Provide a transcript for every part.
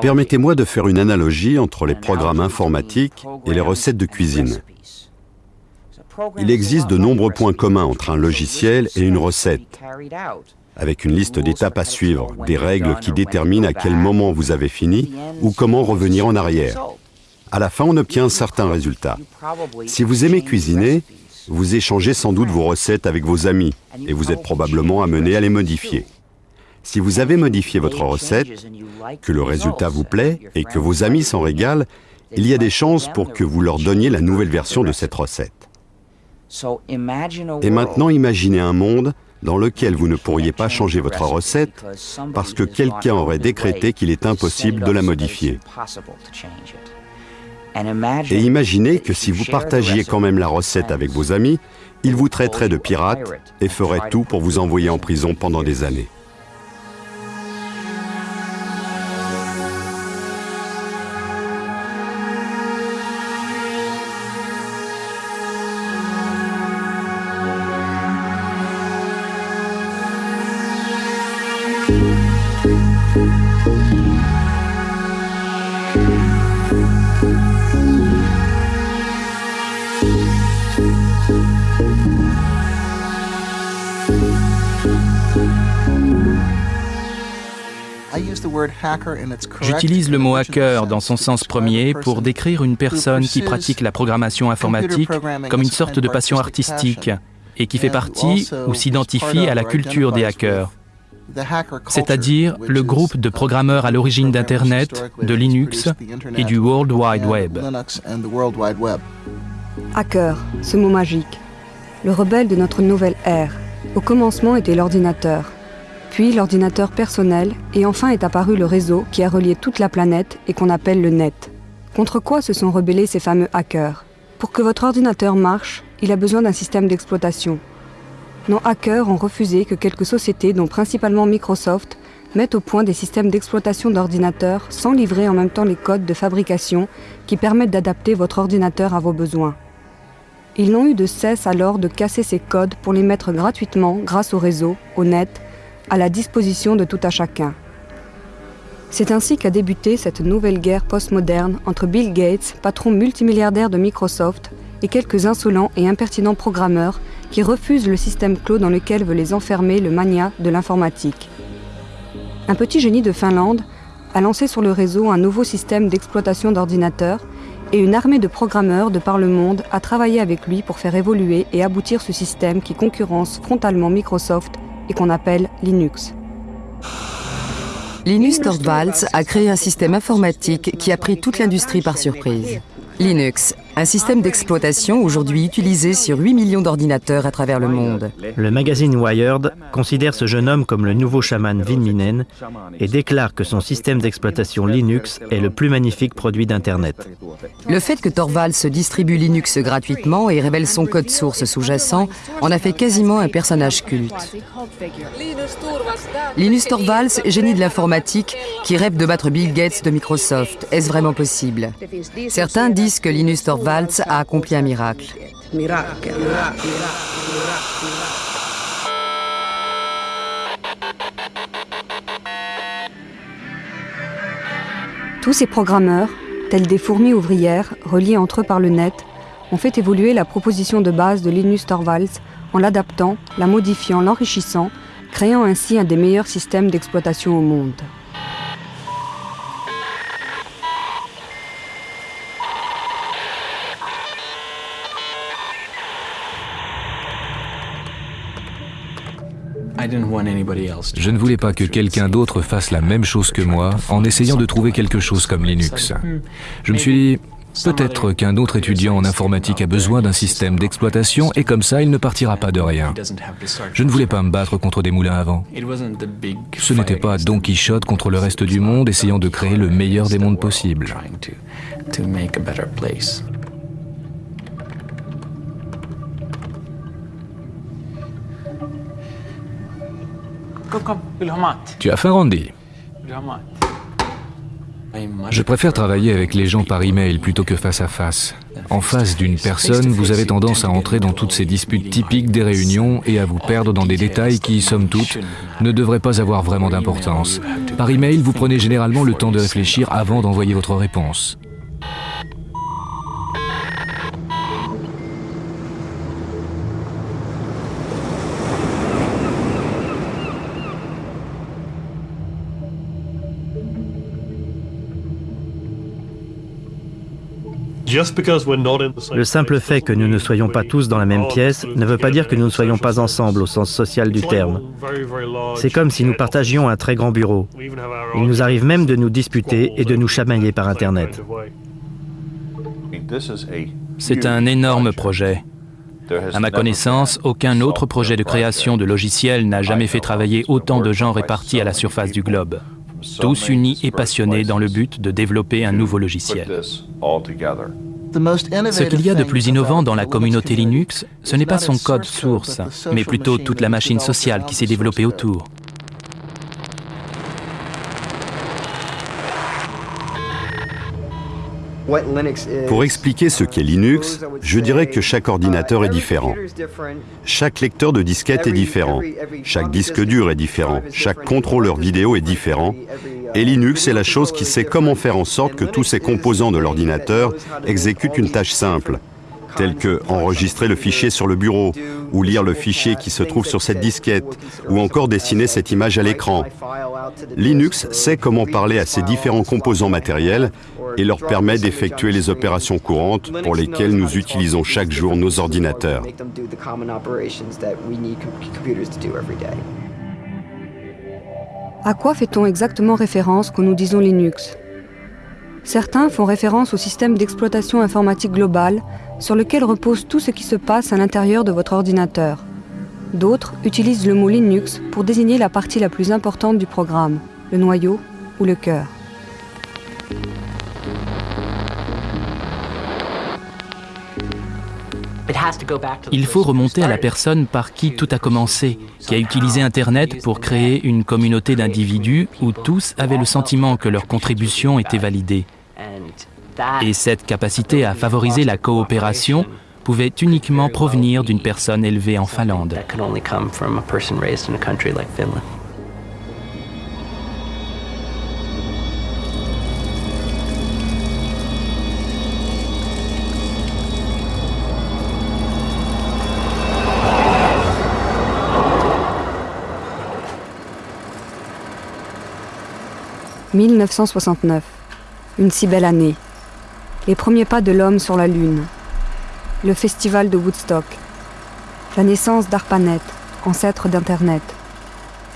Permettez-moi de faire une analogie entre les programmes informatiques et les recettes de cuisine. Il existe de nombreux points communs entre un logiciel et une recette, avec une liste d'étapes à suivre, des règles qui déterminent à quel moment vous avez fini ou comment revenir en arrière. À la fin, on obtient un certain résultat. Si vous aimez cuisiner, vous échangez sans doute vos recettes avec vos amis et vous êtes probablement amené à les modifier. Si vous avez modifié votre recette, que le résultat vous plaît et que vos amis s'en régalent, il y a des chances pour que vous leur donniez la nouvelle version de cette recette. Et maintenant, imaginez un monde dans lequel vous ne pourriez pas changer votre recette parce que quelqu'un aurait décrété qu'il est impossible de la modifier. Et imaginez que si vous partagiez quand même la recette avec vos amis, ils vous traiteraient de pirate et feraient tout pour vous envoyer en prison pendant des années. J'utilise le mot hacker dans son sens premier pour décrire une personne qui pratique la programmation informatique comme une sorte de passion artistique et qui fait partie ou s'identifie à la culture des hackers, c'est-à-dire le groupe de programmeurs à l'origine d'Internet, de Linux et du World Wide Web. Hacker, ce mot magique. Le rebelle de notre nouvelle ère. Au commencement était l'ordinateur puis l'ordinateur personnel, et enfin est apparu le réseau qui a relié toute la planète et qu'on appelle le net. Contre quoi se sont rebellés ces fameux hackers? Pour que votre ordinateur marche, il a besoin d'un système d'exploitation. Nos hackers ont refusé que quelques sociétés, dont principalement Microsoft, mettent au point des systèmes d'exploitation d'ordinateurs sans livrer en même temps les codes de fabrication qui permettent d'adapter votre ordinateur à vos besoins. Ils n'ont eu de cesse alors de casser ces codes pour les mettre gratuitement grâce au réseau, au net à la disposition de tout à chacun. C'est ainsi qu'a débuté cette nouvelle guerre postmoderne entre Bill Gates, patron multimilliardaire de Microsoft, et quelques insolents et impertinents programmeurs qui refusent le système clos dans lequel veut les enfermer le mania de l'informatique. Un petit génie de Finlande a lancé sur le réseau un nouveau système d'exploitation d'ordinateurs et une armée de programmeurs de par le monde a travaillé avec lui pour faire évoluer et aboutir ce système qui concurrence frontalement Microsoft et qu'on appelle Linux. Linus Torvalds a créé un système informatique qui a pris toute l'industrie par surprise. Linux, un système d'exploitation aujourd'hui utilisé sur 8 millions d'ordinateurs à travers le monde. Le magazine Wired considère ce jeune homme comme le nouveau chaman Vin Minen et déclare que son système d'exploitation Linux est le plus magnifique produit d'Internet. Le fait que Torvalds se distribue Linux gratuitement et révèle son code source sous-jacent en a fait quasiment un personnage culte. Linus Torvalds, génie de l'informatique, qui rêve de battre Bill Gates de Microsoft. Est-ce vraiment possible? Certains disent que Linus Torvalds A accompli un miracle. Tous ces programmeurs, tels des fourmis ouvrières, reliés entre eux par le net, ont fait évoluer la proposition de base de Linus Torvalds en l'adaptant, la modifiant, l'enrichissant, créant ainsi un des meilleurs systèmes d'exploitation au monde. Je ne voulais pas que quelqu'un d'autre fasse la même chose que moi en essayant de trouver quelque chose comme Linux. Je me suis dit, peut-être qu'un autre étudiant en informatique a besoin d'un système d'exploitation et comme ça, il ne partira pas de rien. Je ne voulais pas me battre contre des moulins à vent. Ce n'était pas Don Quichotte contre le reste du monde essayant de créer le meilleur des mondes possibles. Tu as faim, Randy Je préfère travailler avec les gens par email plutôt que face à face. En face d'une personne, vous avez tendance à entrer dans toutes ces disputes typiques des réunions et à vous perdre dans des détails qui, somme toute, ne devraient pas avoir vraiment d'importance. Par email, vous prenez généralement le temps de réfléchir avant d'envoyer votre réponse. Le simple fait que nous ne soyons pas tous dans la même pièce ne veut pas dire que nous ne soyons pas ensemble au sens social du terme. C'est comme si nous partagions un très grand bureau. Il nous arrive même de nous disputer et de nous chamailler par Internet. C'est un énorme projet. À ma connaissance, aucun autre projet de création de logiciels n'a jamais fait travailler autant de gens répartis à la surface du globe, tous unis et passionnés dans le but de développer un nouveau logiciel. Ce qu'il y a de plus innovant dans la communauté Linux, ce n'est pas son code source, mais plutôt toute la machine sociale qui s'est développée autour. Pour expliquer ce qu'est Linux, je dirais que chaque ordinateur est différent. Chaque lecteur de disquette est différent. Chaque disque dur est différent. Chaque contrôleur vidéo est différent. Et Linux est la chose qui sait comment faire en sorte que tous ces composants de l'ordinateur exécutent une tâche simple, telle que enregistrer le fichier sur le bureau, ou lire le fichier qui se trouve sur cette disquette, ou encore dessiner cette image à l'écran. Linux sait comment parler à ces différents composants matériels et leur permet d'effectuer les opérations courantes pour lesquelles nous utilisons chaque jour nos ordinateurs. À quoi fait-on exactement référence quand nous disons Linux? Certains font référence au système d'exploitation informatique global sur lequel repose tout ce qui se passe à l'intérieur de votre ordinateur. D'autres utilisent le mot Linux pour désigner la partie la plus importante du programme, le noyau ou le cœur. Il faut remonter à la personne par qui tout a commencé, qui a utilisé Internet pour créer une communauté d'individus où tous avaient le sentiment que leur contribution était validée. Et cette capacité à favoriser la coopération pouvait uniquement provenir d'une personne élevée en Finlande. 1969. Une si belle année. Les premiers pas de l'homme sur la Lune. Le festival de Woodstock. La naissance d'ARPANET, ancêtre d'Internet.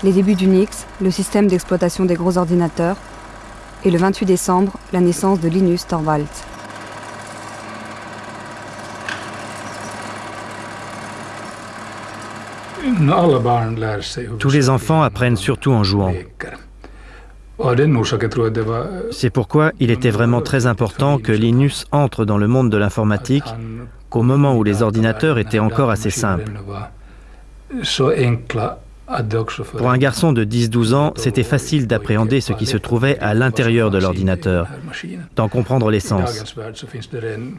Les débuts d'Unix, le système d'exploitation des gros ordinateurs. Et le 28 décembre, la naissance de Linus Torvalds. Tous les enfants apprennent surtout en jouant. C'est pourquoi il était vraiment très important que Linus entre dans le monde de l'informatique qu'au moment où les ordinateurs étaient encore assez simples. Pour un garçon de 10-12 ans, c'était facile d'appréhender ce qui se trouvait à l'intérieur de l'ordinateur, d'en comprendre l'essence.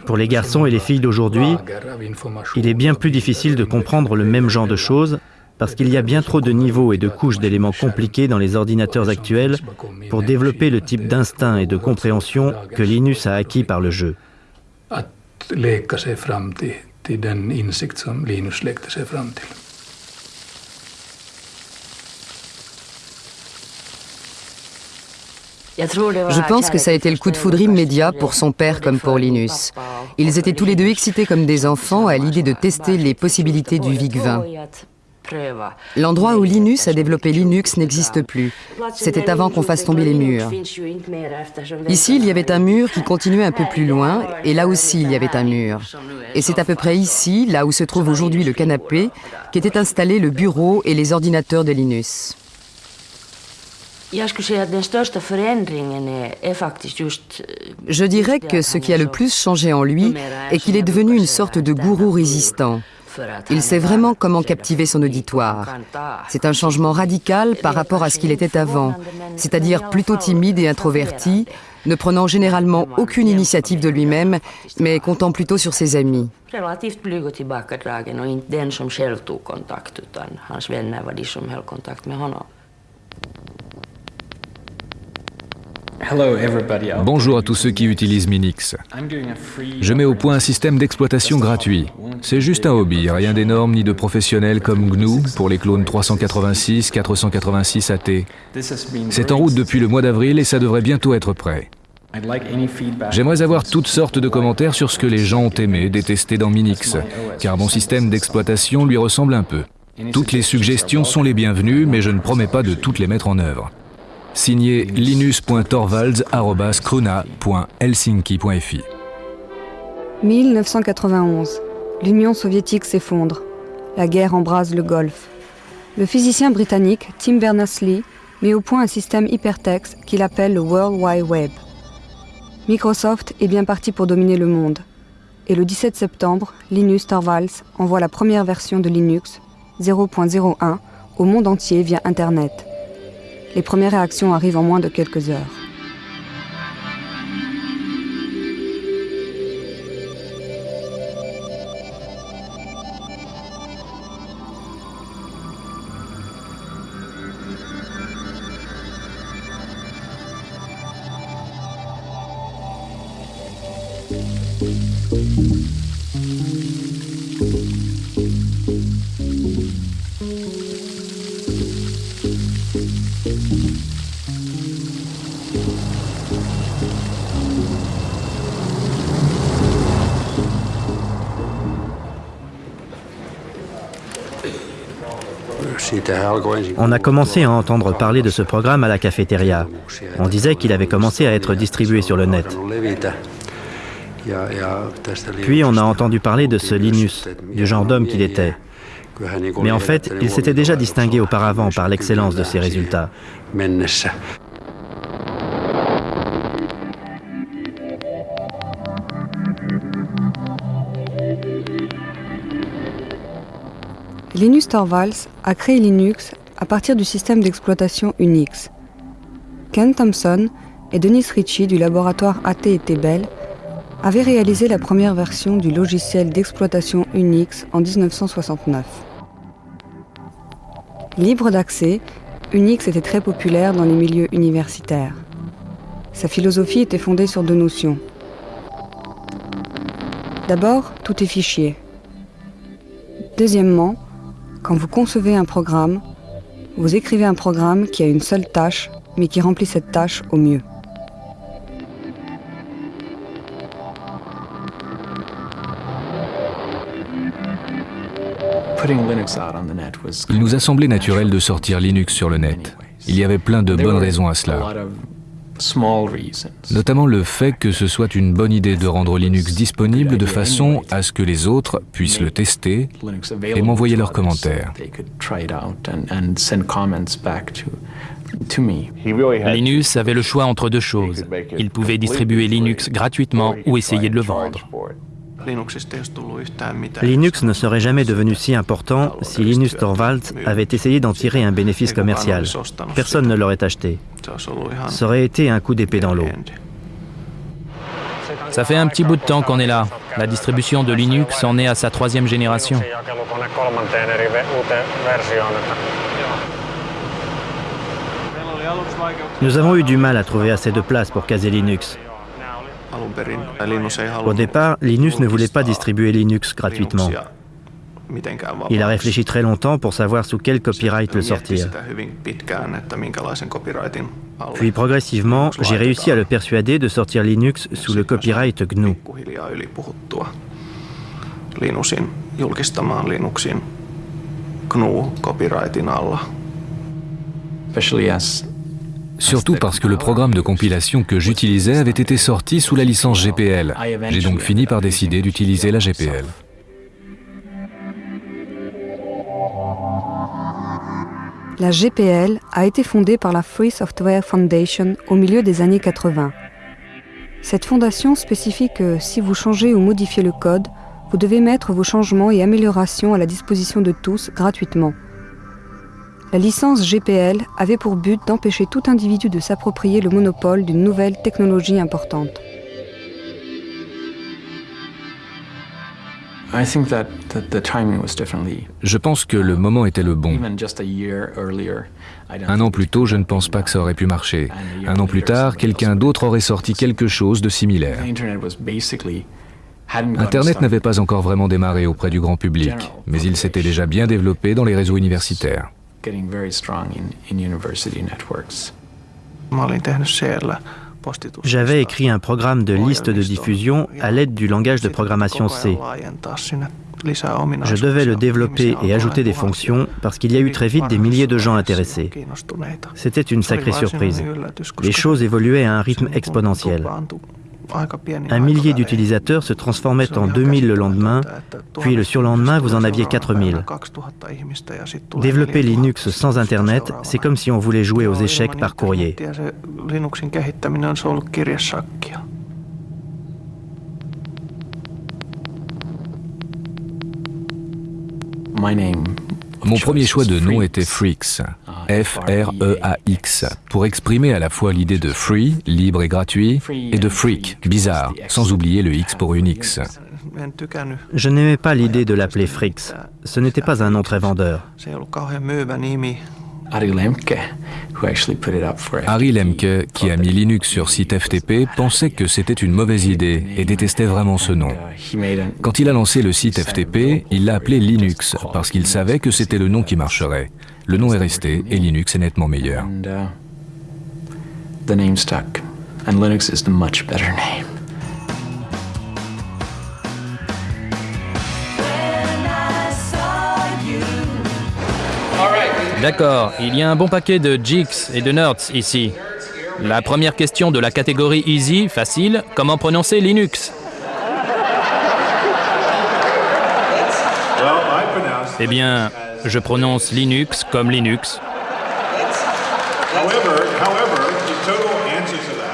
Pour les garçons et les filles d'aujourd'hui, il est bien plus difficile de comprendre le même genre de choses parce qu'il y a bien trop de niveaux et de couches d'éléments compliqués dans les ordinateurs actuels pour développer le type d'instinct et de compréhension que Linus a acquis par le jeu. Je pense que ça a été le coup de foudre immédiat pour son père comme pour Linus. Ils étaient tous les deux excités comme des enfants à l'idée de tester les possibilités du VIC-20. L'endroit où Linus a développé Linux n'existe plus. C'était avant qu'on fasse tomber les murs. Ici, il y avait un mur qui continuait un peu plus loin, et là aussi, il y avait un mur. Et c'est à peu près ici, là où se trouve aujourd'hui le canapé, qu'étaient installés le bureau et les ordinateurs de Linus. Je dirais que ce qui a le plus changé en lui est qu'il est devenu une sorte de gourou résistant. Il sait vraiment comment captiver son auditoire. C'est un changement radical par rapport à ce qu'il était avant, c'est-à-dire plutôt timide et introverti, ne prenant généralement aucune initiative de lui-même, mais comptant plutôt sur ses amis. Bonjour à tous ceux qui utilisent Minix. Je mets au point un système d'exploitation gratuit. C'est juste un hobby, rien d'énorme ni de professionnel comme GNU pour les clones 386, 486 AT. C'est en route depuis le mois d'avril et ça devrait bientôt être prêt. J'aimerais avoir toutes sortes de commentaires sur ce que les gens ont aimé, détesté dans Minix, car mon système d'exploitation lui ressemble un peu. Toutes les suggestions sont les bienvenues, mais je ne promets pas de toutes les mettre en œuvre. Signé linus.torvalds.krona.helsinki.fi 1991. L'Union soviétique s'effondre. La guerre embrase le Golfe. Le physicien britannique Tim Berners-Lee met au point un système hypertexte qu'il appelle le World Wide Web. Microsoft est bien parti pour dominer le monde. Et le 17 septembre, Linus Torvalds envoie la première version de Linux, 0.01, au monde entier via Internet. Les premières réactions arrivent en moins de quelques heures. On a commencé à entendre parler de ce programme à la cafétéria. On disait qu'il avait commencé à être distribué sur le net. Puis on a entendu parler de ce Linus, du genre d'homme qu'il était. Mais en fait, il s'était déjà distingué auparavant par l'excellence de ses résultats. Linus Torvalds a créé Linux à partir du système d'exploitation Unix. Ken Thompson et Denis Ritchie du laboratoire AT&T Bell avaient réalisé la première version du logiciel d'exploitation Unix en 1969. Libre d'accès, Unix était très populaire dans les milieux universitaires. Sa philosophie était fondée sur deux notions. D'abord, tout est fichier. Deuxièmement, quand vous concevez un programme, vous écrivez un programme qui a une seule tâche, mais qui remplit cette tâche au mieux. Il nous a semblé naturel de sortir Linux sur le net. Il y avait plein de bonnes raisons à cela. Notamment le fait que ce soit une bonne idée de rendre Linux disponible de façon à ce que les autres puissent le tester et m'envoyer leurs commentaires. Linus avait le choix entre deux choses. Il pouvait distribuer Linux gratuitement ou essayer de le vendre. Linux ne serait jamais devenu si important si Linus Torvalds avait essayé d'en tirer un bénéfice commercial. Personne ne l'aurait acheté. Ça aurait été un coup d'épée dans l'eau. Ça fait un petit bout de temps qu'on est là. La distribution de Linux en est à sa troisième génération. Nous avons eu du mal à trouver assez de place pour caser Linux. Au départ, Linus ne voulait pas distribuer Linux gratuitement. Il a réfléchi très longtemps pour savoir sous quel copyright le sortir. Puis progressivement, j'ai réussi à le persuader de sortir Linux sous le copyright GNU. Surtout parce que le programme de compilation que j'utilisais avait été sorti sous la licence GPL. J'ai donc fini par décider d'utiliser la GPL. La GPL a été fondée par la Free Software Foundation au milieu des années 80. Cette fondation spécifie que si vous changez ou modifiez le code, vous devez mettre vos changements et améliorations à la disposition de tous gratuitement. La licence GPL avait pour but d'empêcher tout individu de s'approprier le monopole d'une nouvelle technologie importante. Je pense que le moment était le bon. Un an plus tôt, je ne pense pas que ça aurait pu marcher. Un an plus tard, quelqu'un d'autre aurait sorti quelque chose de similaire. Internet n'avait pas encore vraiment démarré auprès du grand public, mais il s'était déjà bien développé dans les réseaux universitaires. J'avais écrit un programme de liste de diffusion à l'aide du langage de programmation C. Je devais le développer et ajouter des fonctions parce qu'il y a eu très vite des milliers de gens intéressés. C'était une sacrée surprise. Les choses évoluaient à un rythme exponentiel. Un millier d'utilisateurs se transformait en 2000 le lendemain, puis le surlendemain, vous en aviez 4000. Développer Linux sans Internet, c'est comme si on voulait jouer aux échecs par courrier. Mon premier choix de nom était Freaks, F-R-E-A-X, pour exprimer à la fois l'idée de free, libre et gratuit, et de freak, bizarre, sans oublier le X pour Unix. Je n'aimais pas l'idée de l'appeler Freaks. Ce n'était pas un nom très vendeur. Harry Lemke, qui a mis Linux sur site FTP, pensait que c'était une mauvaise idée et détestait vraiment ce nom. Quand il a lancé le site FTP, il l'a appelé Linux parce qu'il savait que c'était le nom qui marcherait. Le nom est resté et Linux est nettement meilleur. D'accord, il y a un bon paquet de jigs et de nerds ici. La première question de la catégorie easy, facile, comment prononcer Linux? Eh bien, je prononce Linux comme Linux.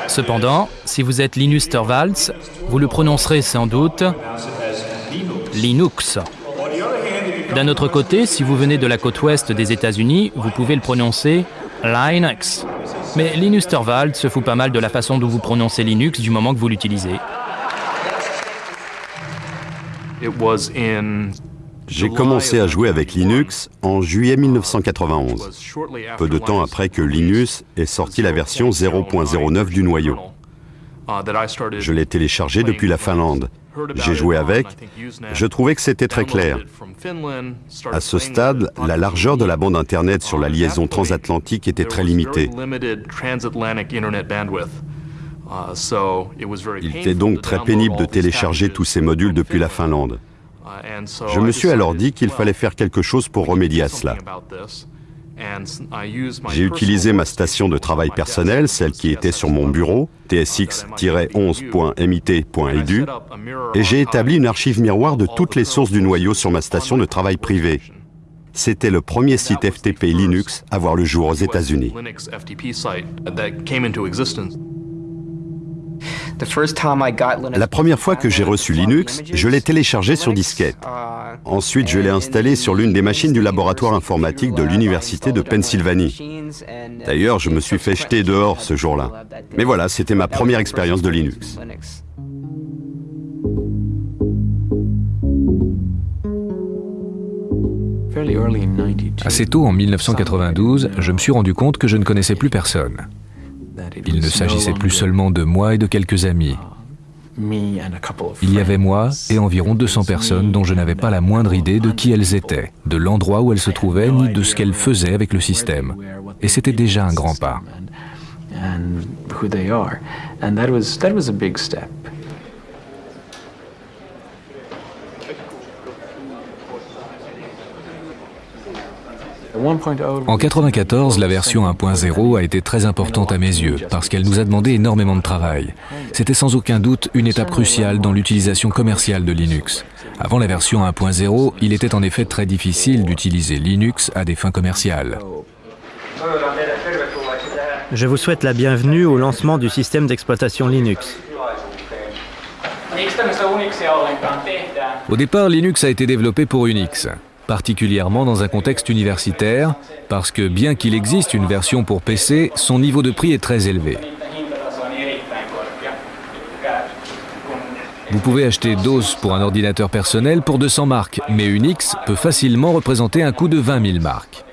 Cependant, si vous êtes Linus Torvalds, vous le prononcerez sans doute Linux. D'un autre côté, si vous venez de la côte ouest des États-Unis, vous pouvez le prononcer Linux. Mais Linus Torvald se fout pas mal de la façon dont vous prononcez Linux du moment que vous l'utilisez. J'ai commencé à jouer avec Linux en juillet 1991, peu de temps après que Linus ait sorti la version 0.09 du noyau. Je l'ai téléchargé depuis la Finlande j'ai joué avec, je trouvais que c'était très clair. À ce stade, la largeur de la bande Internet sur la liaison transatlantique était très limitée. Il était donc très pénible de télécharger tous ces modules depuis la Finlande. Je me suis alors dit qu'il fallait faire quelque chose pour remédier à cela. J'ai utilisé ma station de travail personnelle, celle qui était sur mon bureau, tsx-11.mit.edu, et j'ai établi une archive miroir de toutes les sources du noyau sur ma station de travail privée. C'était le premier site FTP Linux à voir le jour aux États-Unis. La première fois que j'ai reçu Linux, je l'ai téléchargé sur disquette. Ensuite, je l'ai installé sur l'une des machines du laboratoire informatique de l'Université de Pennsylvanie. D'ailleurs, je me suis fait jeter dehors ce jour-là. Mais voilà, c'était ma première expérience de Linux. Assez tôt, en 1992, je me suis rendu compte que je ne connaissais plus personne. Il ne s'agissait plus seulement de moi et de quelques amis. Il y avait moi et environ 200 personnes dont je n'avais pas la moindre idée de qui elles étaient, de l'endroit où elles se trouvaient, ni de ce qu'elles faisaient avec le système. Et c'était déjà un grand pas. En 94, la version 1.0 a été très importante à mes yeux parce qu'elle nous a demandé énormément de travail. C'était sans aucun doute une étape cruciale dans l'utilisation commerciale de Linux. Avant la version 1.0, il était en effet très difficile d'utiliser Linux à des fins commerciales. Je vous souhaite la bienvenue au lancement du système d'exploitation Linux. Au départ, Linux a été développé pour Unix. Particulièrement dans un contexte universitaire, parce que bien qu'il existe une version pour PC, son niveau de prix est très élevé. Vous pouvez acheter DOS pour un ordinateur personnel pour 200 marques, mais Unix peut facilement représenter un coût de 20 000 marques.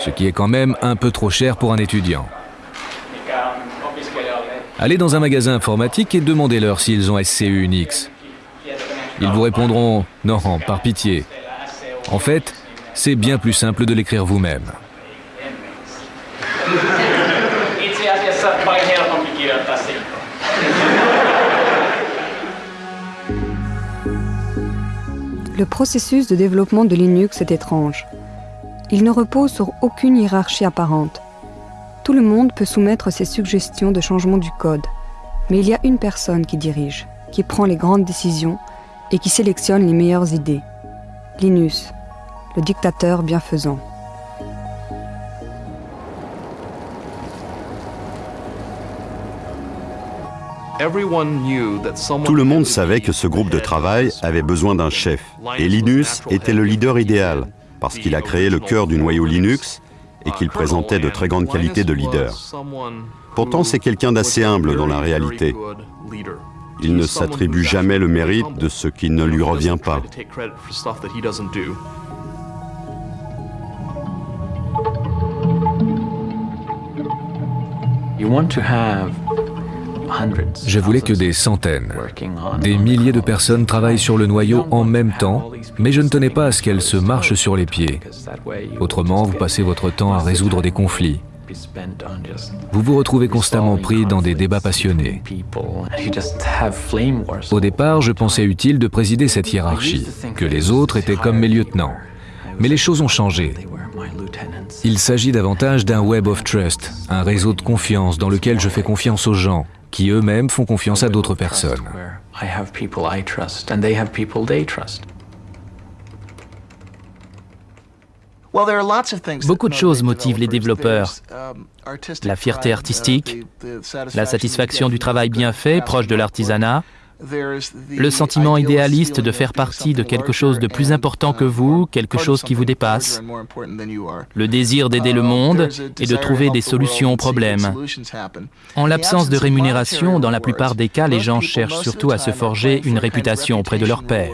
Ce qui est quand même un peu trop cher pour un étudiant. Allez dans un magasin informatique et demandez-leur s'ils ont SCU Unix. Ils vous répondront « Non, par pitié ». En fait, c'est bien plus simple de l'écrire vous-même. Le processus de développement de Linux est étrange. Il ne repose sur aucune hiérarchie apparente. Tout le monde peut soumettre ses suggestions de changement du code, mais il y a une personne qui dirige, qui prend les grandes décisions et qui sélectionne les meilleures idées. Linus, le dictateur bienfaisant. Tout le monde savait que ce groupe de travail avait besoin d'un chef, et Linus était le leader idéal, parce qu'il a créé le cœur du noyau Linux et qu'il présentait de très grandes qualités de leader. Pourtant, c'est quelqu'un d'assez humble dans la réalité. Il ne s'attribue jamais le mérite de ce qui ne lui revient pas. Je voulais que des centaines, des milliers de personnes travaillent sur le noyau en même temps, mais je ne tenais pas à ce qu'elles se marchent sur les pieds. Autrement, vous passez votre temps à résoudre des conflits. Vous vous retrouvez constamment pris dans des débats passionnés. Au départ, je pensais utile de présider cette hiérarchie, que les autres étaient comme mes lieutenants. Mais les choses ont changé. Il s'agit davantage d'un web of trust, un réseau de confiance dans lequel je fais confiance aux gens, qui eux-mêmes font confiance à d'autres personnes. Beaucoup de choses motivent les développeurs. La fierté artistique, la satisfaction du travail bien fait, proche de l'artisanat, le sentiment idéaliste de faire partie de quelque chose de plus important que vous, quelque chose qui vous dépasse, le désir d'aider le monde et de trouver des solutions aux problèmes. En l'absence de rémunération, dans la plupart des cas, les gens cherchent surtout à se forger une réputation auprès de leurs pairs.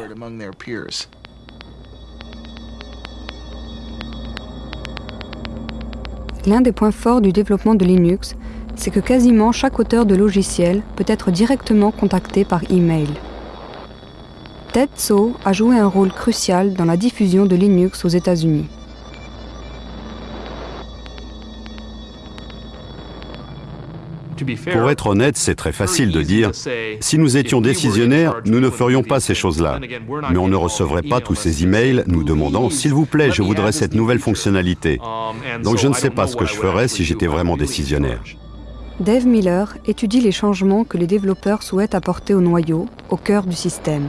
L'un des points forts du développement de Linux, c'est que quasiment chaque auteur de logiciel peut être directement contacté par email. Ted So a joué un rôle crucial dans la diffusion de Linux aux États-Unis. Pour être honnête, c'est très facile de dire, si nous étions décisionnaires, nous ne ferions pas ces choses-là. Mais on ne recevrait pas tous ces emails nous demandant, s'il vous plaît, je voudrais cette nouvelle fonctionnalité. Donc je ne sais pas ce que je ferais si j'étais vraiment décisionnaire. Dave Miller étudie les changements que les développeurs souhaitent apporter au noyau, au cœur du système.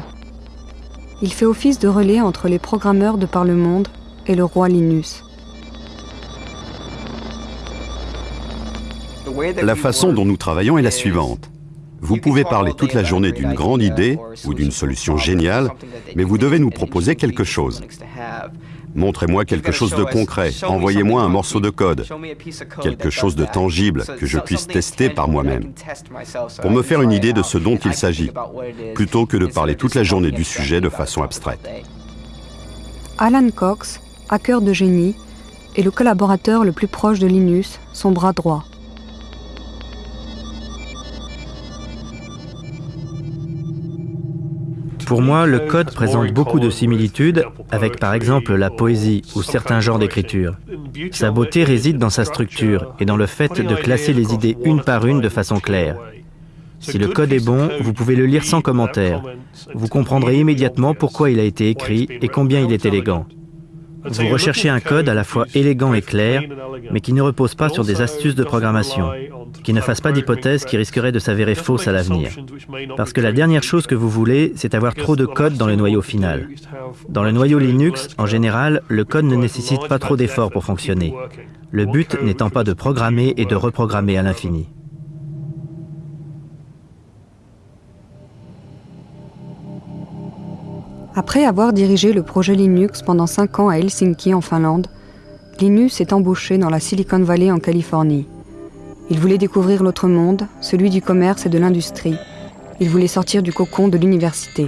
Il fait office de relais entre les programmeurs de par le monde et le roi Linus. La façon dont nous travaillons est la suivante. Vous pouvez parler toute la journée d'une grande idée ou d'une solution géniale, mais vous devez nous proposer quelque chose. Montrez-moi quelque chose de concret, envoyez-moi un morceau de code, quelque chose de tangible que je puisse tester par moi-même, pour me faire une idée de ce dont il s'agit, plutôt que de parler toute la journée du sujet de façon abstraite. Alan Cox, hacker de génie, est le collaborateur le plus proche de Linus, son bras droit. Pour moi, le code présente beaucoup de similitudes avec par exemple la poésie ou certains genres d'écriture. Sa beauté réside dans sa structure et dans le fait de classer les idées une par une de façon claire. Si le code est bon, vous pouvez le lire sans commentaire. Vous comprendrez immédiatement pourquoi il a été écrit et combien il est élégant. Vous recherchez un code à la fois élégant et clair, mais qui ne repose pas sur des astuces de programmation, qui ne fasse pas d'hypothèses qui risqueraient de s'avérer fausses à l'avenir. Parce que la dernière chose que vous voulez, c'est avoir trop de code dans le noyau final. Dans le noyau Linux, en général, le code ne nécessite pas trop d'efforts pour fonctionner. Le but n'étant pas de programmer et de reprogrammer à l'infini. Après avoir dirigé le projet Linux pendant 5 ans à Helsinki en Finlande, Linus est embauché dans la Silicon Valley en Californie. Il voulait découvrir l'autre monde, celui du commerce et de l'industrie. Il voulait sortir du cocon de l'université.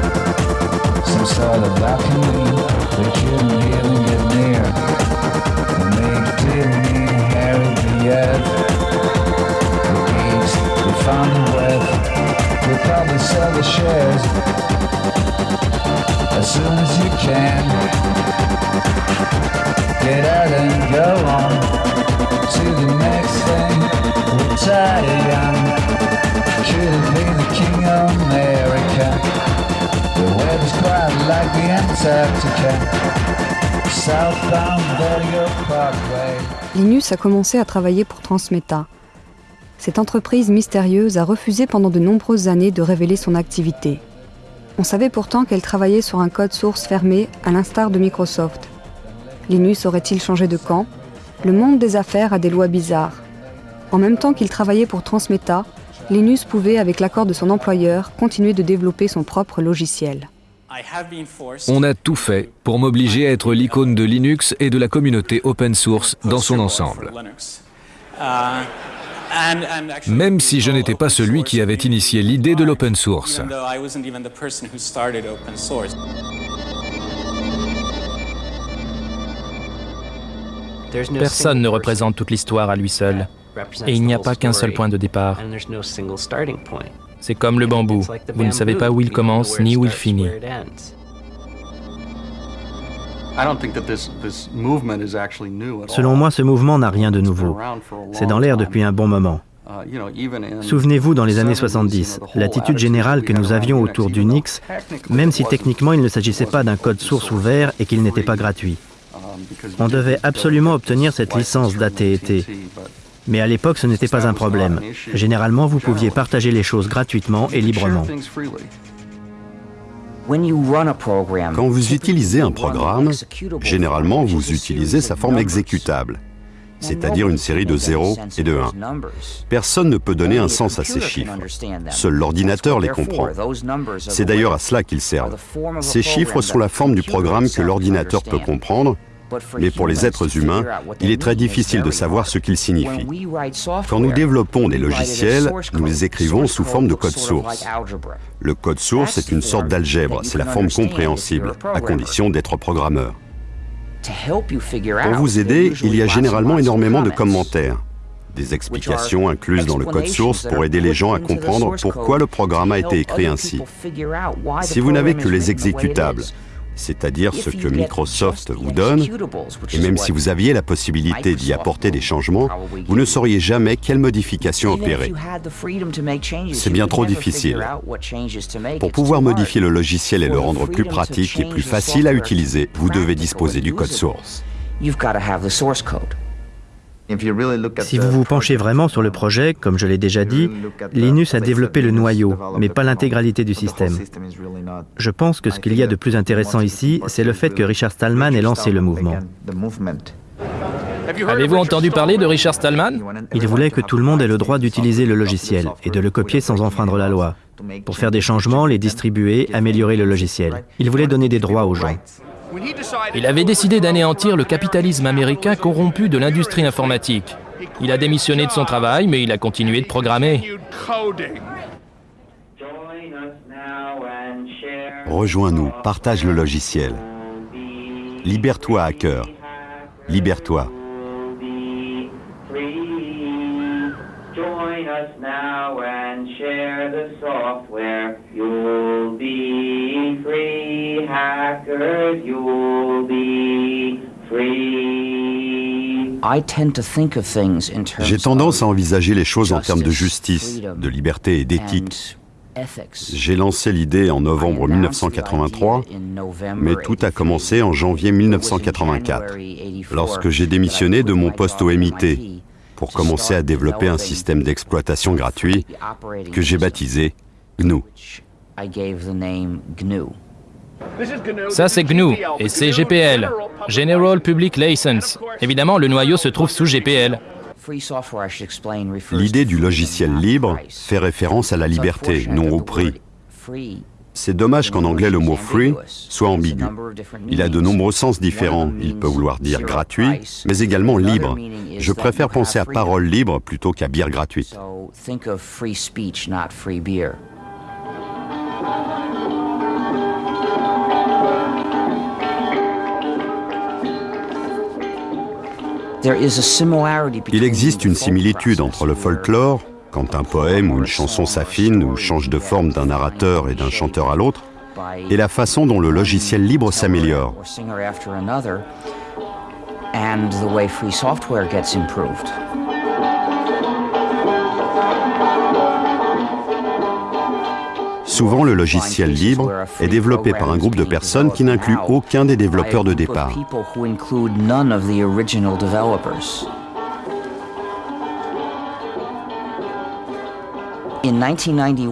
some sort of alchemy that you can hear Linus a commencé à travailler pour Transmeta. Cette entreprise mystérieuse a refusé pendant de nombreuses années de révéler son activité. On savait pourtant qu'elle travaillait sur un code source fermé à l'instar de Microsoft. Linus aurait-il changé de camp? Le monde des affaires a des lois bizarres. En même temps qu'il travaillait pour Transmeta, Linus pouvait, avec l'accord de son employeur, continuer de développer son propre logiciel. On a tout fait pour m'obliger à être l'icône de Linux et de la communauté open source dans son ensemble. Même si je n'étais pas celui qui avait initié l'idée de l'open source. Personne ne représente toute l'histoire à lui seul. Et il n'y a pas qu'un seul point de départ. C'est comme le bambou. Vous ne savez pas où il commence ni où il finit. Selon moi, ce mouvement n'a rien de nouveau. C'est dans l'air depuis un bon moment. Uh, Souvenez-vous, dans les années 70, l'attitude générale que nous avions autour d'Unix, même si techniquement il ne s'agissait pas d'un code source ouvert et qu'il n'était pas gratuit. Um, On devait absolument obtenir cette licence d'AT&T, mais à l'époque, ce n'était pas un problème. Généralement, vous pouviez partager les choses gratuitement et librement. Quand vous utilisez un programme, généralement vous utilisez sa forme exécutable, c'est-à-dire une série de 0 et de 1. Personne ne peut donner un sens à ces chiffres. Seul l'ordinateur les comprend. C'est d'ailleurs à cela qu'ils servent. Ces chiffres sont la forme du programme que l'ordinateur peut comprendre mais pour les êtres humains, il est très difficile de savoir ce qu'ils signifient. Quand nous développons des logiciels, nous les écrivons sous forme de code source. Le code source est une sorte d'algèbre, c'est la forme compréhensible, à condition d'être programmeur. Pour vous aider, il y a généralement énormément de commentaires, des explications incluses dans le code source pour aider les gens à comprendre pourquoi le programme a été écrit ainsi. Si vous n'avez que les exécutables, c'est-à-dire ce que Microsoft vous donne, et même si vous aviez la possibilité d'y apporter des changements, vous ne sauriez jamais quelles modifications opérer. C'est bien trop difficile. Pour pouvoir modifier le logiciel et le rendre plus pratique et plus facile à utiliser, vous devez disposer du code source. Si vous vous penchez vraiment sur le projet, comme je l'ai déjà dit, Linus a développé le noyau, mais pas l'intégralité du système. Je pense que ce qu'il y a de plus intéressant ici, c'est le fait que Richard Stallman ait lancé le mouvement. Avez-vous entendu parler de Richard Stallman? Il voulait que tout le monde ait le droit d'utiliser le logiciel et de le copier sans enfreindre la loi, pour faire des changements, les distribuer, améliorer le logiciel. Il voulait donner des droits aux gens. Il avait décidé d'anéantir le capitalisme américain corrompu de l'industrie informatique. Il a démissionné de son travail, mais il a continué de programmer. Rejoins-nous, partage le logiciel. Libère-toi, hacker. Libère-toi. Hackers, you'll be free. J'ai tendance à envisager les choses en termes de justice, de liberté et d'éthique. J'ai lancé l'idée en novembre 1983, mais tout a commencé en janvier 1984, lorsque j'ai démissionné de mon poste au MIT pour commencer à développer un système d'exploitation gratuit que j'ai baptisé GNU. Ça c'est GNU et c'est GPL, General Public License. Évidemment, le noyau se trouve sous GPL. L'idée du logiciel libre fait référence à la liberté, non au prix. C'est dommage qu'en anglais le mot free soit ambigu. Il a de nombreux sens différents. Il peut vouloir dire gratuit, mais également libre. Je préfère penser à parole libre plutôt qu'à bière gratuite. Il existe une similitude entre le folklore, quand un poème ou une chanson s'affine ou change de forme d'un narrateur et d'un chanteur à l'autre, et la façon dont le logiciel libre s'améliore. Souvent, le logiciel libre est développé par un groupe de personnes qui n'inclut aucun des développeurs de départ.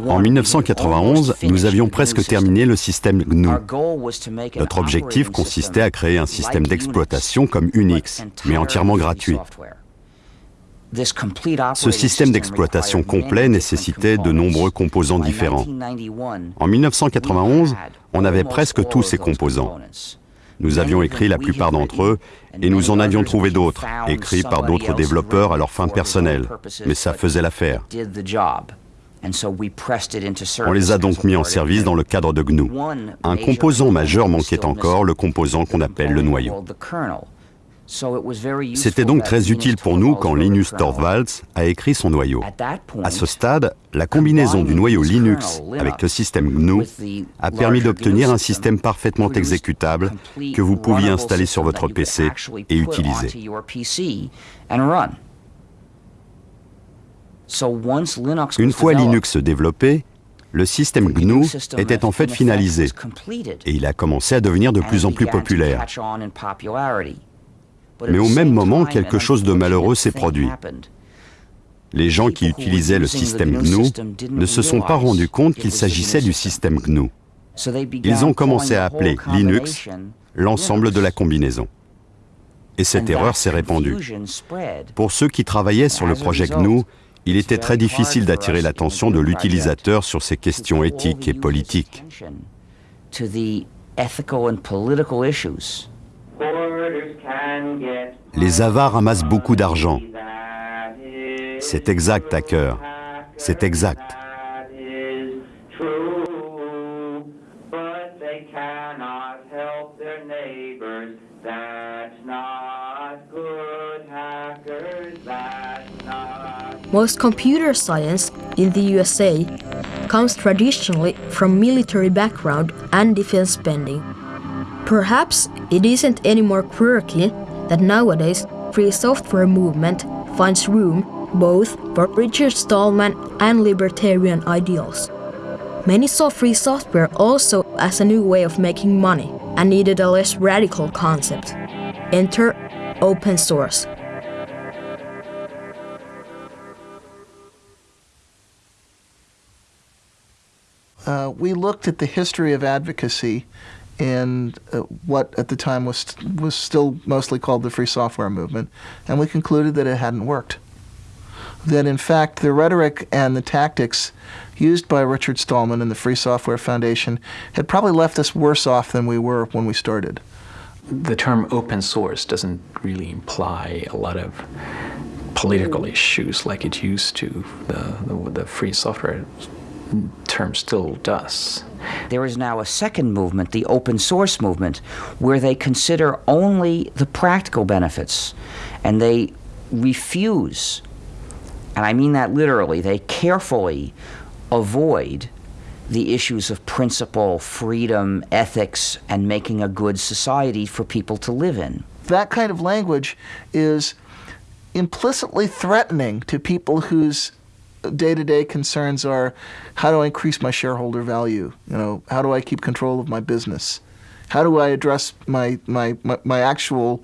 En 1991, nous avions presque terminé le système GNU. Notre objectif consistait à créer un système d'exploitation comme Unix, mais entièrement gratuit. Ce système d'exploitation complet nécessitait de nombreux composants différents. En 1991, on avait presque tous ces composants. Nous avions écrit la plupart d'entre eux et nous en avions trouvé d'autres, écrits par d'autres développeurs à leur fin personnelle, mais ça faisait l'affaire. On les a donc mis en service dans le cadre de GNU. Un composant majeur manquait encore, le composant qu'on appelle le noyau. C'était donc très utile pour nous quand Linus Torvalds a écrit son noyau. À ce stade, la combinaison du noyau Linux avec le système GNU a permis d'obtenir un système parfaitement exécutable que vous pouviez installer sur votre PC et utiliser. Une fois Linux développé, le système GNU était en fait finalisé et il a commencé à devenir de plus en plus populaire. Mais au même moment, quelque chose de malheureux s'est produit. Les gens qui utilisaient le système GNU ne se sont pas rendus compte qu'il s'agissait du système GNU. Ils ont commencé à appeler Linux l'ensemble de la combinaison. Et cette erreur s'est répandue. Pour ceux qui travaillaient sur le projet GNU, il était très difficile d'attirer l'attention de l'utilisateur sur ces questions éthiques et politiques. Les avares amassent beaucoup d'argent. C'est exact, Hacker. C'est exact. Most computer science in the USA comes traditionally from military background and defense spending. Perhaps it isn't any more quirky that nowadays free software movement finds room both for Richard Stallman and libertarian ideals. Many saw free software also as a new way of making money and needed a less radical concept. Enter open source. Uh, we looked at the history of advocacy in uh, what at the time was was still mostly called the free software movement, and we concluded that it hadn't worked. That in fact the rhetoric and the tactics used by Richard Stallman and the Free Software Foundation had probably left us worse off than we were when we started. The term open source doesn't really imply a lot of political issues like it used to. The, the, the free software term still does. There is now a second movement, the open source movement, where they consider only the practical benefits and they refuse, and I mean that literally, they carefully avoid the issues of principle, freedom, ethics, and making a good society for people to live in. That kind of language is implicitly threatening to people whose day-to-day concerns are how do I increase my shareholder value? You know, how do I keep control of my business? How do I address my my my, my actual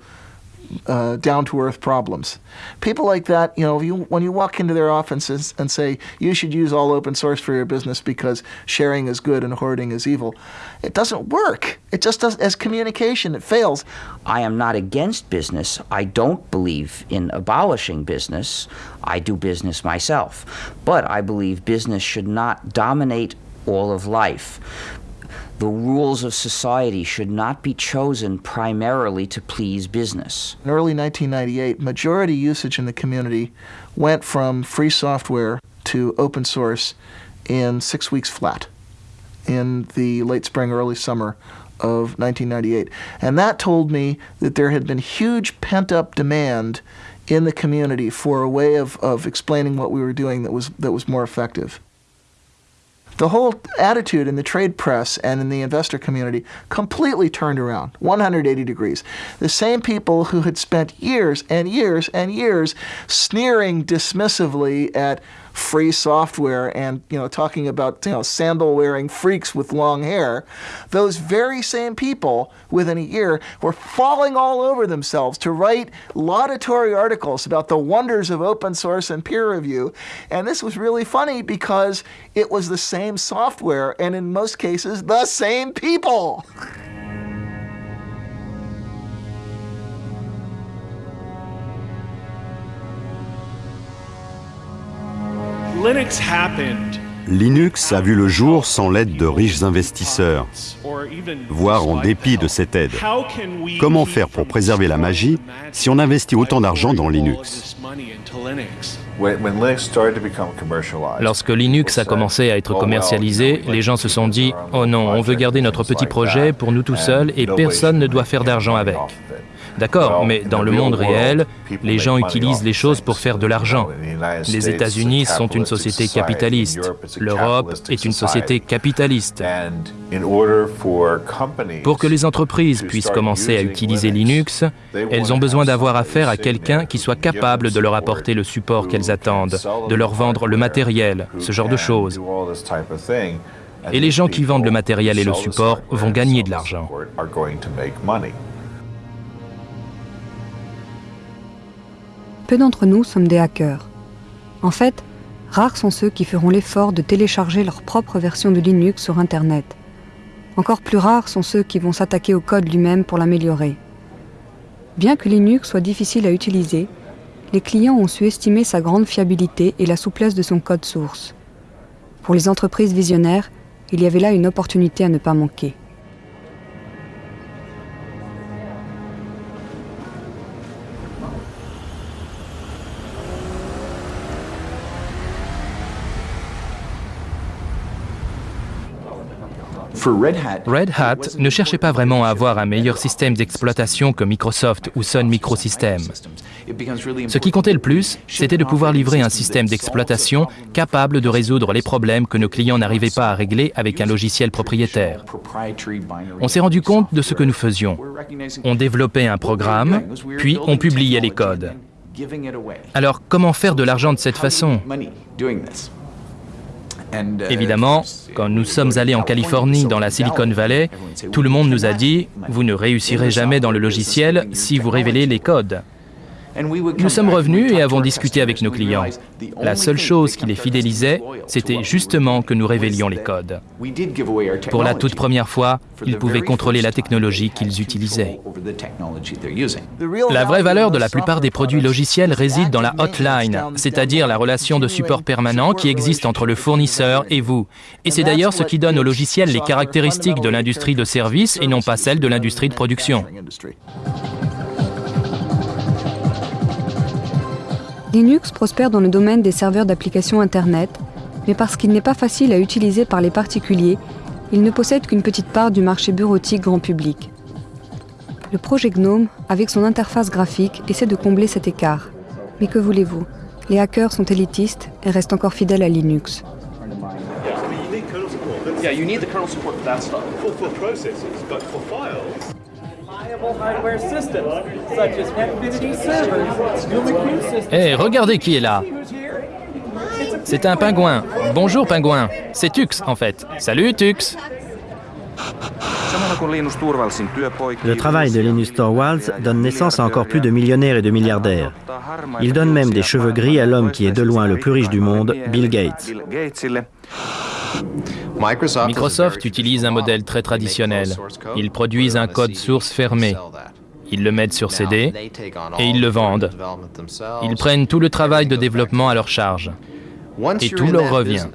uh, down to earth problems. People like that, you know, you, when you walk into their offices and say you should use all open source for your business because sharing is good and hoarding is evil, it doesn't work. It just does as communication, it fails. I am not against business. I don't believe in abolishing business. I do business myself. But I believe business should not dominate all of life. The rules of society should not be chosen primarily to please business. In early 1998, majority usage in the community went from free software to open source in six weeks flat in the late spring, early summer of 1998. And that told me that there had been huge pent up demand in the community for a way of, of explaining what we were doing that was, that was more effective. The whole attitude in the trade press and in the investor community completely turned around 180 degrees. The same people who had spent years and years and years sneering dismissively at free software and you know talking about you know sandal wearing freaks with long hair those very same people within a year were falling all over themselves to write laudatory articles about the wonders of open source and peer review. And this was really funny because it was the same software and in most cases the same people Linux a vu le jour sans l'aide de riches investisseurs, voire en dépit de cette aide. Comment faire pour préserver la magie si on investit autant d'argent dans Linux? Lorsque Linux a commencé à être commercialisé, les gens se sont dit ⁇ Oh non, on veut garder notre petit projet pour nous tout seuls et personne ne doit faire d'argent avec ⁇ D'accord, mais dans le monde réel, les gens utilisent les choses pour faire de l'argent. Les États-Unis sont une société capitaliste. L'Europe est une société capitaliste. Pour que les entreprises puissent commencer à utiliser Linux, elles ont besoin d'avoir affaire à quelqu'un qui soit capable de leur apporter le support qu'elles attendent, de leur vendre le matériel, ce genre de choses. Et les gens qui vendent le matériel et le support vont gagner de l'argent. Peu d'entre nous sommes des hackers. En fait, rares sont ceux qui feront l'effort de télécharger leur propre version de Linux sur Internet. Encore plus rares sont ceux qui vont s'attaquer au code lui-même pour l'améliorer. Bien que Linux soit difficile à utiliser, les clients ont su estimer sa grande fiabilité et la souplesse de son code source. Pour les entreprises visionnaires, il y avait là une opportunité à ne pas manquer. Red Hat ne cherchait pas vraiment à avoir un meilleur système d'exploitation que Microsoft ou Sun Microsystems. Ce qui comptait le plus, c'était de pouvoir livrer un système d'exploitation capable de résoudre les problèmes que nos clients n'arrivaient pas à régler avec un logiciel propriétaire. On s'est rendu compte de ce que nous faisions. On développait un programme, puis on publiait les codes. Alors comment faire de l'argent de cette façon? Évidemment, quand nous sommes allés en Californie, dans la Silicon Valley, tout le monde nous a dit, vous ne réussirez jamais dans le logiciel si vous révélez les codes. Nous sommes revenus et avons discuté avec nos clients. La seule chose qui les fidélisait, c'était justement que nous révélions les codes. Pour la toute première fois, ils pouvaient contrôler la technologie qu'ils utilisaient. La vraie valeur de la plupart des produits logiciels réside dans la hotline, c'est-à-dire la relation de support permanent qui existe entre le fournisseur et vous. Et c'est d'ailleurs ce qui donne aux logiciels les caractéristiques de l'industrie de service et non pas celles de l'industrie de production. Linux prospère dans le domaine des serveurs d'applications Internet, mais parce qu'il n'est pas facile à utiliser par les particuliers, il ne possède qu'une petite part du marché bureautique grand public. Le projet GNOME, avec son interface graphique, essaie de combler cet écart. Mais que voulez-vous? Les hackers sont élitistes et restent encore fidèles à Linux. Hé, regardez qui est là C'est un pingouin. Bonjour pingouin. C'est Tux en fait. Salut Tux Le travail de Linus Torvalds donne naissance à encore plus de millionnaires et de milliardaires. Il donne même des cheveux gris à l'homme qui est de loin le plus riche du monde, Bill Gates. Microsoft utilise un modèle très traditionnel. Ils produisent un code source fermé. Ils le mettent sur CD et ils le vendent. Ils prennent tout le travail de développement à leur charge. Et tout leur revient.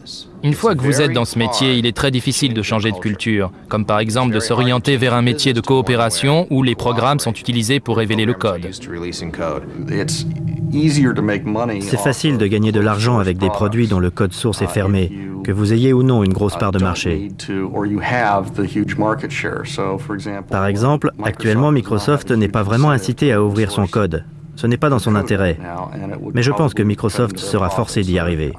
Une fois que vous êtes dans ce métier, il est très difficile de changer de culture, comme par exemple de s'orienter vers un métier de coopération où les programmes sont utilisés pour révéler le code. C'est facile de gagner de l'argent avec des produits dont le code source est fermé, que vous ayez ou non une grosse part de marché. Par exemple, actuellement Microsoft n'est pas vraiment incité à ouvrir son code. Ce n'est pas dans son intérêt. Mais je pense que Microsoft sera forcé d'y arriver.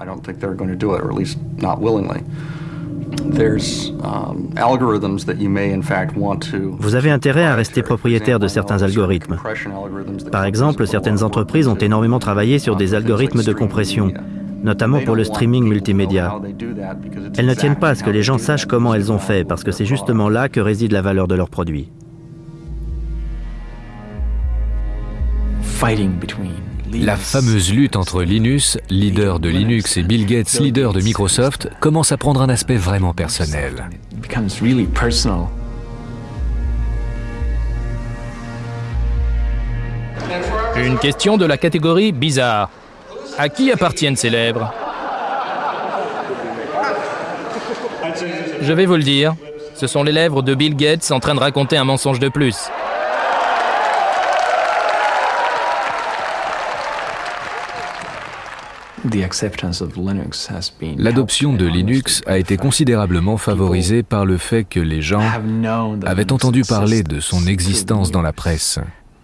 Vous avez intérêt à rester propriétaire de certains algorithmes. Par exemple, certaines entreprises ont énormément travaillé sur des algorithmes de compression, notamment pour le streaming multimédia. Elles ne tiennent pas à ce que les gens sachent comment elles ont fait, parce que c'est justement là que réside la valeur de leurs produits. La fameuse lutte entre Linus, leader de Linux, et Bill Gates, leader de Microsoft, commence à prendre un aspect vraiment personnel. Une question de la catégorie bizarre. À qui appartiennent ces lèvres Je vais vous le dire, ce sont les lèvres de Bill Gates en train de raconter un mensonge de plus. L'adoption de Linux a été considérablement favorisée par le fait que les gens avaient entendu parler de son existence dans la presse.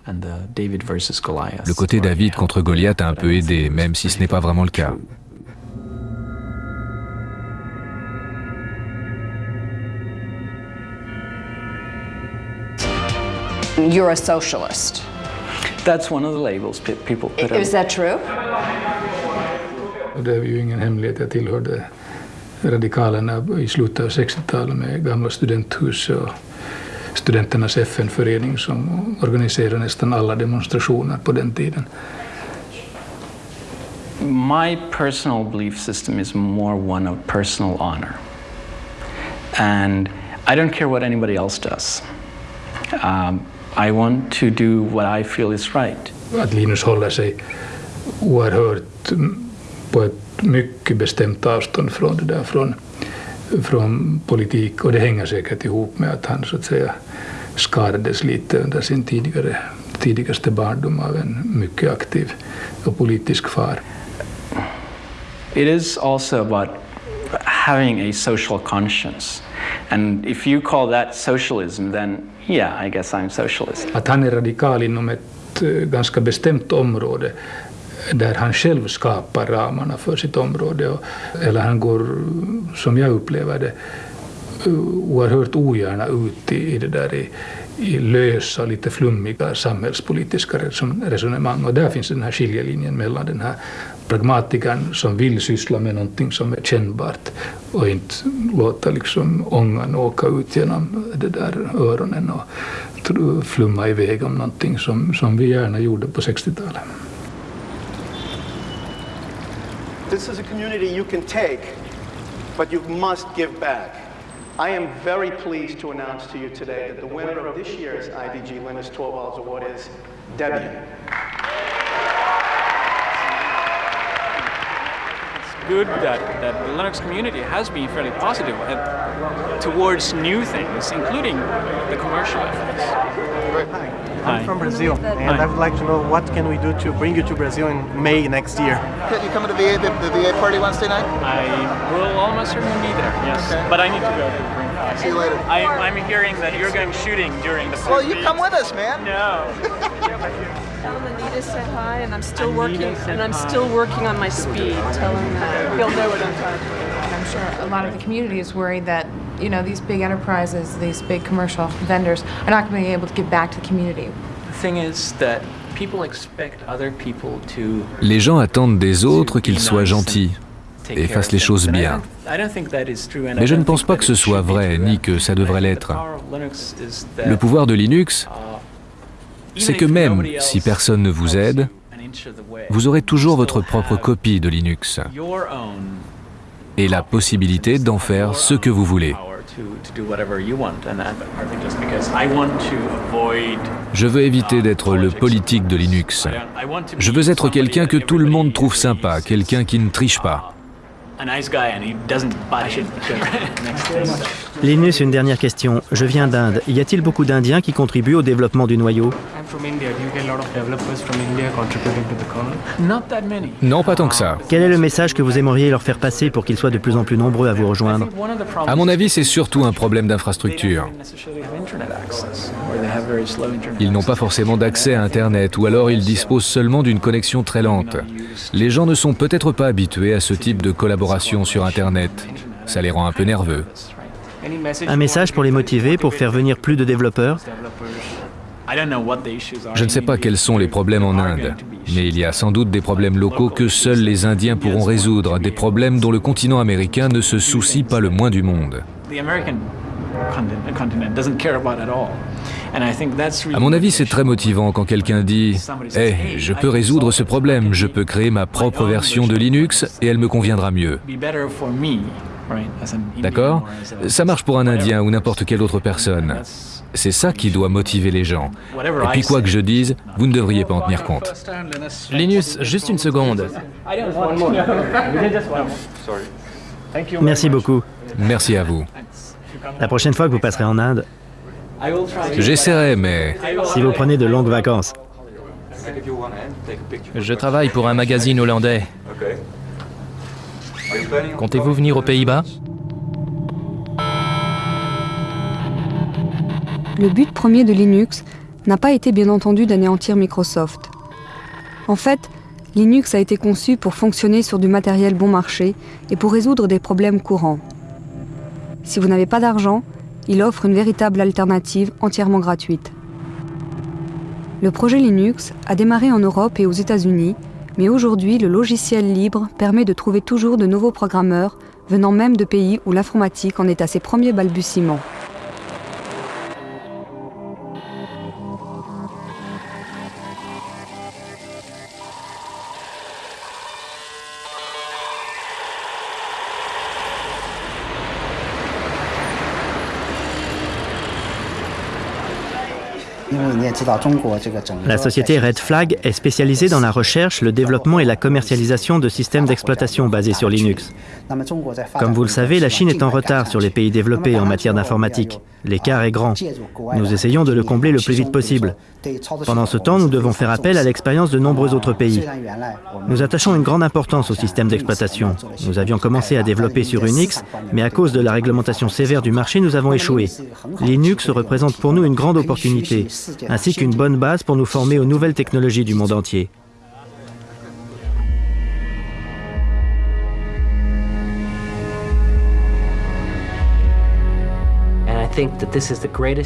Le côté David contre Goliath a un peu aidé, même si ce n'est pas vraiment le cas. You're a socialist. That's one of the labels people put Is that true? Det är ju ingen hemlighet, jag tillhörde radikalerna i slutet av 60-talet med gamla studenthus och studenternas FN-förening som organiserade nästan alla demonstrationer på den tiden. My personal belief system is more one of personal honor. And I don't care what anybody else does. Um, I want to do what I feel is right. Att Linus håller sig oerhört på ett mycket bestämt avstånd från det där, från, från politik. Och det hänger säkert ihop med att han så att säga skadades lite under sin tidigare, tidigaste barndom av en mycket aktiv och politisk far. It is also about having a social conscience. And if you call that socialism, then yeah, I guess I'm socialist. Att han är radikal inom ett uh, ganska bestämt område där han själv skapar ramarna för sitt område. Eller han går, som jag upplever det, oerhört ogärna ut i, i det där i, i lösa, lite flummiga samhällspolitiska resonemang. Och där finns den här skiljelinjen mellan den här pragmatikern som vill syssla med någonting som är kännbart och inte låta liksom ångan åka ut genom det där öronen och flumma iväg om någonting som, som vi gärna gjorde på 60-talet. This is a community you can take, but you must give back. I am very pleased to announce to you today that the winner of this year's IDG Linus Torvalds Award is Debian. It's good that, that the Linux community has been fairly positive uh, towards new things, including the commercial efforts. Hi. I'm from Brazil, and Hi. I would like to know what can we do to bring you to Brazil in May next year. Can you come to the VA, the, the VA party Wednesday night? I will almost certainly be there, yes. Okay. But I need to go. See you later. I, I'm hearing that you're going shooting during the Well, you come with us, man. No. Tell him Anita said hi, and I'm still Anita working, and I'm hi. still working on my speed. Tell him that he'll know what I'm talking about. I'm sure a lot of the community is worried that you know, these big enterprises, these big commercial vendors are not going to be able to give back to the community. The thing is that people expect other people to Les gens attendent des autres qu'ils soient gentils et fassent les choses bien. Mais je ne pense pas que ce soit vrai, ni que ça devrait l'être. Le pouvoir de Linux, c'est que même si personne ne vous aide, vous aurez toujours votre propre copie de Linux et la possibilité d'en faire ce que vous voulez. Je veux éviter d'être le politique de Linux. Je veux être quelqu'un que tout le monde trouve sympa, quelqu'un qui ne triche pas. Linus, une dernière question. Je viens d'Inde. Y a-t-il beaucoup d'Indiens qui contribuent au développement du noyau? Non, pas tant que ça. Quel est le message que vous aimeriez leur faire passer pour qu'ils soient de plus en plus nombreux à vous rejoindre? À mon avis, c'est surtout un problème d'infrastructure. Ils n'ont pas forcément d'accès à Internet ou alors ils disposent seulement d'une connexion très lente. Les gens ne sont peut-être pas habitués à ce type de collaboration sur Internet. Ça les rend un peu nerveux. Un message pour les motiver, pour faire venir plus de développeurs? Je ne sais pas quels sont les problèmes en Inde, mais il y a sans doute des problèmes locaux que seuls les Indiens pourront résoudre, des problèmes dont le continent américain ne se soucie pas le moins du monde. À mon avis, c'est très motivant quand quelqu'un dit « Hey, je peux résoudre ce problème, je peux créer ma propre version de Linux et elle me conviendra mieux. » D'accord Ça marche pour un Indien ou n'importe quelle autre personne. C'est ça qui doit motiver les gens. Et puis quoi que je dise, vous ne devriez pas en tenir compte. Linus, juste une seconde. Merci beaucoup. Merci à vous. La prochaine fois que vous passerez en Inde, J'essaierai, mais... Si vous prenez de longues vacances. Je travaille pour un magazine hollandais. Comptez-vous venir aux Pays-Bas? Le but premier de Linux n'a pas été bien entendu d'anéantir Microsoft. En fait, Linux a été conçu pour fonctionner sur du matériel bon marché et pour résoudre des problèmes courants. Si vous n'avez pas d'argent, il offre une véritable alternative entièrement gratuite. Le projet Linux a démarré en Europe et aux États-Unis, mais aujourd'hui le logiciel libre permet de trouver toujours de nouveaux programmeurs venant même de pays où l'informatique en est à ses premiers balbutiements. La société Red Flag est spécialisée dans la recherche, le développement et la commercialisation de systèmes d'exploitation basés sur Linux. Comme vous le savez, la Chine est en retard sur les pays développés en matière d'informatique. L'écart est grand. Nous essayons de le combler le plus vite possible. Pendant ce temps, nous devons faire appel à l'expérience de nombreux autres pays. Nous attachons une grande importance au système d'exploitation. Nous avions commencé à développer sur Unix, mais à cause de la réglementation sévère du marché, nous avons échoué. Linux représente pour nous une grande opportunité, qu'une bonne base pour nous former aux nouvelles technologies du monde entier.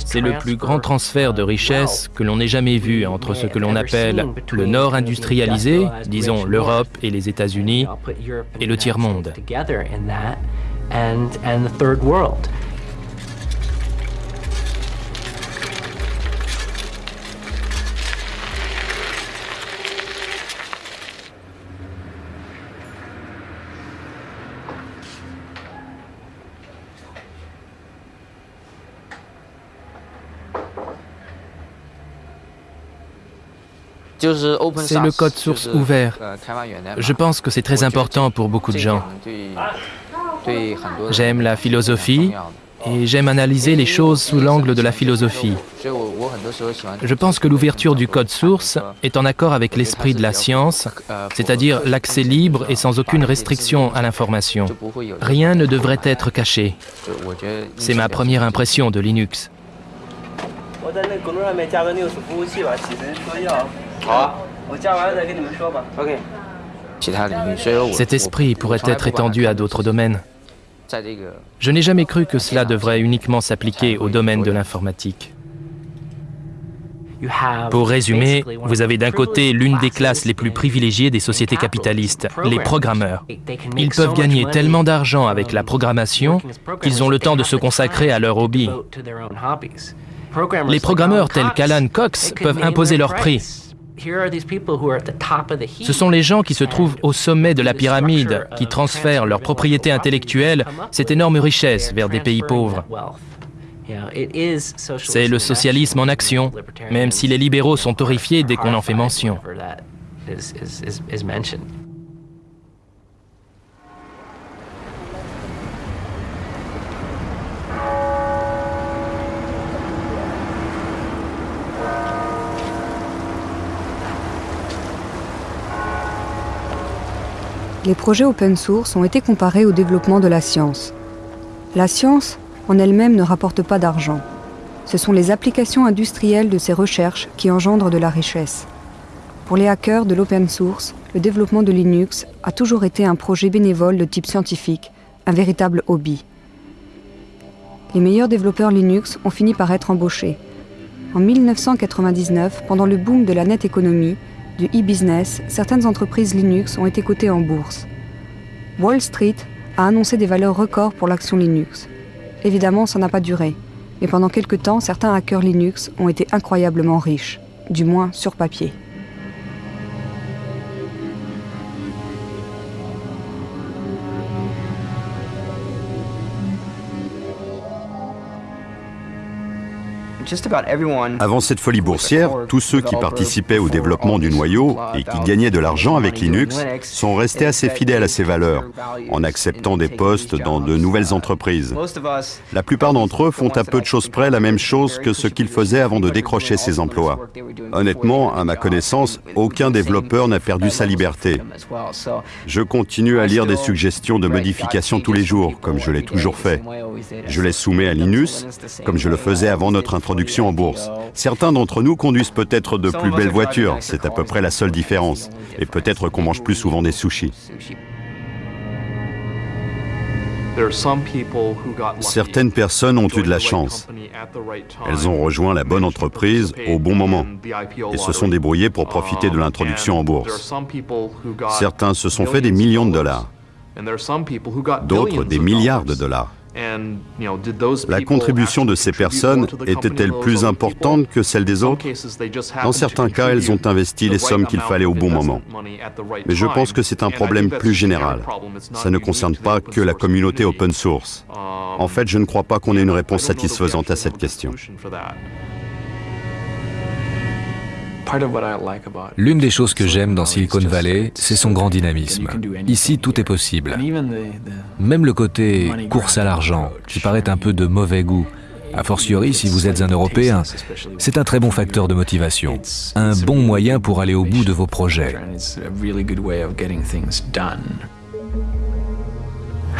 C'est le plus grand transfert de richesse que l'on ait jamais vu entre ce que l'on appelle le Nord industrialisé, disons l'Europe et les États-Unis, et le tiers-monde. C'est le code source ouvert. Je pense que c'est très important pour beaucoup de gens. J'aime la philosophie et j'aime analyser les choses sous l'angle de la philosophie. Je pense que l'ouverture du code source est en accord avec l'esprit de la science, c'est-à-dire l'accès libre et sans aucune restriction à l'information. Rien ne devrait être caché. C'est ma première impression de Linux. Cet esprit pourrait être étendu à d'autres domaines. Je n'ai jamais cru que cela devrait uniquement s'appliquer au domaine de l'informatique. Pour résumer, vous avez d'un côté l'une des classes les plus privilégiées des sociétés capitalistes, les programmeurs. Ils peuvent gagner tellement d'argent avec la programmation qu'ils ont le temps de se consacrer à leur hobby. Les programmeurs tels qu'Alan Cox peuvent imposer leur prix. Ce sont les gens qui se trouvent au sommet de la pyramide, qui transfèrent leur propriété intellectuelle, cette énorme richesse, vers des pays pauvres. C'est le socialisme en action, même si les libéraux sont horrifiés dès qu'on en fait mention. Les projets open source ont été comparés au développement de la science. La science, en elle-même ne rapporte pas d'argent. Ce sont les applications industrielles de ces recherches qui engendrent de la richesse. Pour les hackers de l'open source, le développement de Linux a toujours été un projet bénévole de type scientifique, un véritable hobby. Les meilleurs développeurs Linux ont fini par être embauchés. En 1999, pendant le boom de la net économie, du e-business, certaines entreprises Linux ont été cotées en bourse. Wall Street a annoncé des valeurs records pour l'action Linux. Évidemment, ça n'a pas duré. Mais pendant quelques temps, certains hackers Linux ont été incroyablement riches, du moins sur papier. Avant cette folie boursière, tous ceux qui participaient au développement du noyau et qui gagnaient de l'argent avec Linux sont restés assez fidèles à ces valeurs, en acceptant des postes dans de nouvelles entreprises. La plupart d'entre eux font à peu de choses près la même chose que ce qu'ils faisaient avant de décrocher ces emplois. Honnêtement, à ma connaissance, aucun développeur n'a perdu sa liberté. Je continue à lire des suggestions de modifications tous les jours, comme je l'ai toujours fait. Je les soumets à Linus, comme je le faisais avant notre introduction en bourse. Certains d'entre nous conduisent peut-être de plus belles voitures, c'est à peu près la seule différence. Et peut-être qu'on mange plus souvent des sushis. Certaines personnes ont eu de la chance. Elles ont rejoint la bonne entreprise au bon moment et se sont débrouillées pour profiter de l'introduction en bourse. Certains se sont fait des millions de dollars, d'autres des milliards de dollars. La contribution de ces personnes était-elle plus importante que celle des autres? Dans certains cas, elles ont investi les sommes qu'il fallait au bon moment. Mais je pense que c'est un problème plus général. Ça ne concerne pas que la communauté open source. En fait, je ne crois pas qu'on ait une réponse satisfaisante à cette question. L'une des choses que j'aime dans Silicon Valley, c'est son grand dynamisme. Ici, tout est possible. Même le côté course à l'argent, qui paraît un peu de mauvais goût, a fortiori, si vous êtes un Européen, c'est un très bon facteur de motivation, un bon moyen pour aller au bout de vos projets.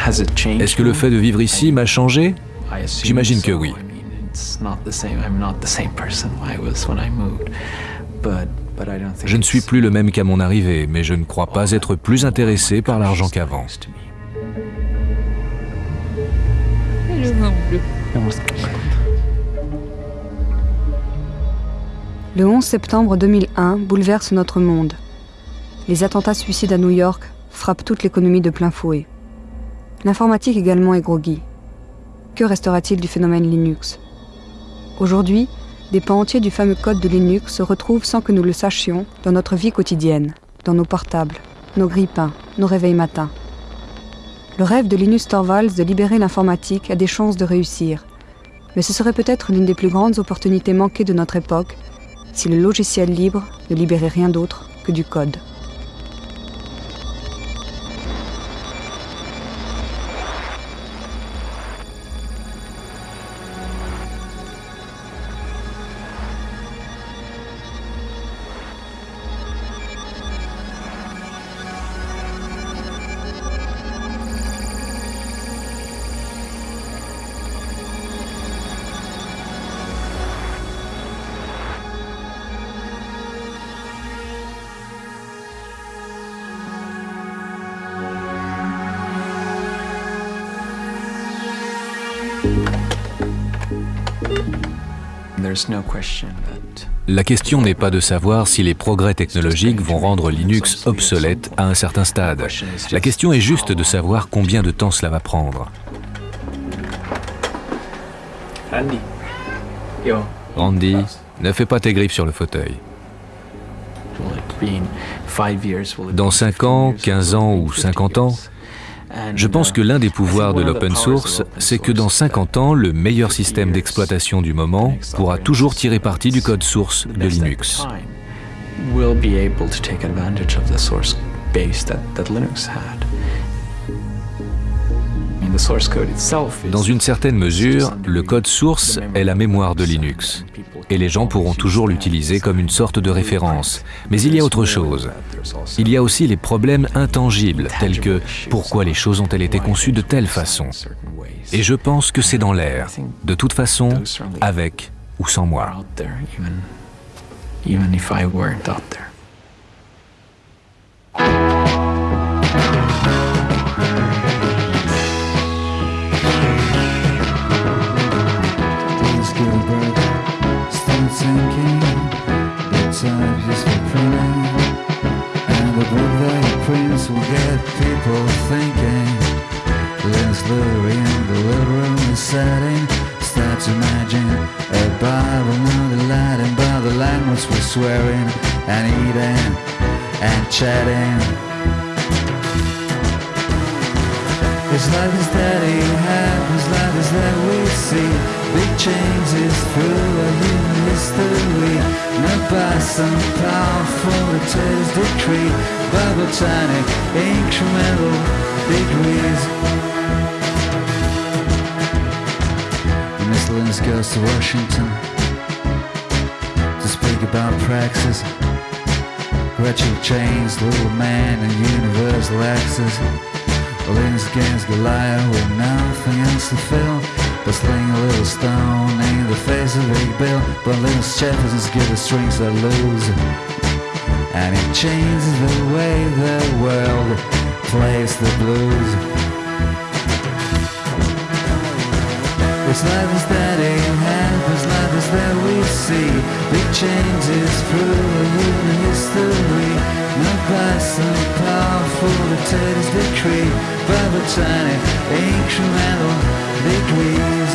Est-ce que le fait de vivre ici m'a changé? J'imagine que oui. Je ne suis plus le même qu'à mon arrivée, mais je ne crois pas être plus intéressé par l'argent qu'avant. Le 11 septembre 2001 bouleverse notre monde. Les attentats suicides à New York frappent toute l'économie de plein fouet. L'informatique également est groggy. Que restera-t-il du phénomène Linux? Aujourd'hui, des pans entiers du fameux code de Linux se retrouvent sans que nous le sachions dans notre vie quotidienne, dans nos portables, nos grippins, nos réveils matins. Le rêve de Linus Torvalds de libérer l'informatique a des chances de réussir, mais ce serait peut-être l'une des plus grandes opportunités manquées de notre époque si le logiciel libre ne libérait rien d'autre que du code. La question n'est pas de savoir si les progrès technologiques vont rendre Linux obsolète à un certain stade. La question est juste de savoir combien de temps cela va prendre. Randy, ne fais pas tes griffes sur le fauteuil. Dans 5 ans, 15 ans ou 50 ans, je pense que l'un des pouvoirs de l'open source, c'est que dans 50 ans, le meilleur système d'exploitation du moment pourra toujours tirer parti du code source de Linux. Dans une certaine mesure, le code source est la mémoire de Linux. Et les gens pourront toujours l'utiliser comme une sorte de référence. Mais il y a autre chose. Il y a aussi les problèmes intangibles, tels que pourquoi les choses ont-elles été conçues de telle façon. Et je pense que c'est dans l'air, de toute façon, avec ou sans moi. People thinking. Leslie in the living room is setting. To imagine a Bible, not the Latin But the language we're swearing and eating and chatting It's like this that it happens, like this that we see. Big changes through a human history. Not by some powerful test decree By botanic incremental degrees. Miss Linus goes to Washington To speak about praxis. Gradual change, little man and universal access Linus against Goliath with nothing else to fill. But sling a little stone in the face of Big Bill. But Linus Jefferson's give the strings that lose And it changes the way the world plays the blues. It's life this that it happens, life this that we see. Big changes through human history Not by some powerful dictator's decree But by tiny incremental degrees.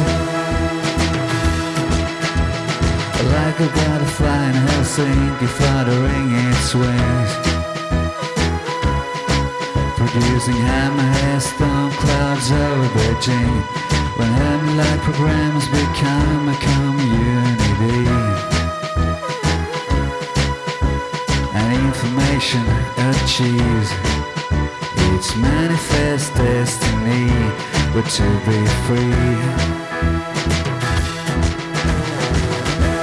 Like a butterfly in Helsinki fluttering its wings. Producing hammerhead storm clouds over Beijing. When Hemlight programs become a community information achieves its manifest destiny But to be free.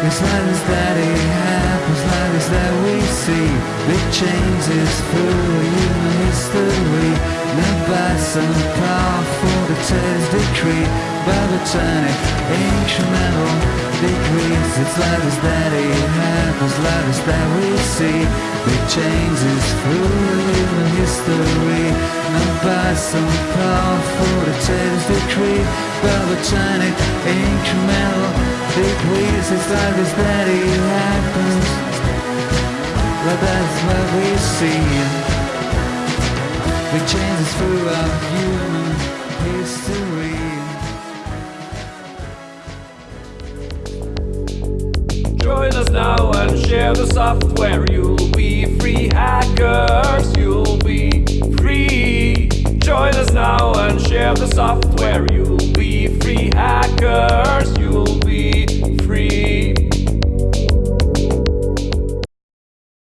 It's like this that it happens, like this that we see. Big changes through human history Nebulous and powerful, it is decreed by botanic incremental degrees. It's letters that he happens, letters that we see. Big changes through human history. bass and powerful, it is decreed by botanic incremental degrees. It's letters that he happens, letters that we see. Big changes throughout human history. Join us now and share the software. You'll be free hackers, you'll be free. Join us now and share the software. You'll be free hackers, you'll be free